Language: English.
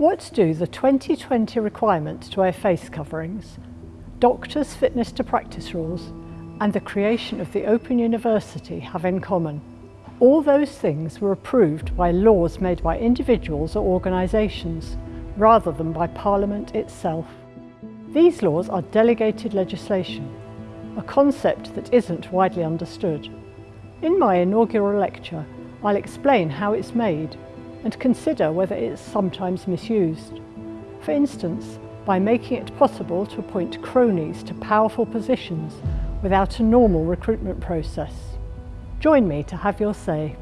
What do the 2020 requirements to wear face coverings, doctors' fitness to practice rules and the creation of the Open University have in common? All those things were approved by laws made by individuals or organisations rather than by Parliament itself. These laws are delegated legislation, a concept that isn't widely understood. In my inaugural lecture, I'll explain how it's made and consider whether it's sometimes misused. For instance, by making it possible to appoint cronies to powerful positions without a normal recruitment process. Join me to have your say.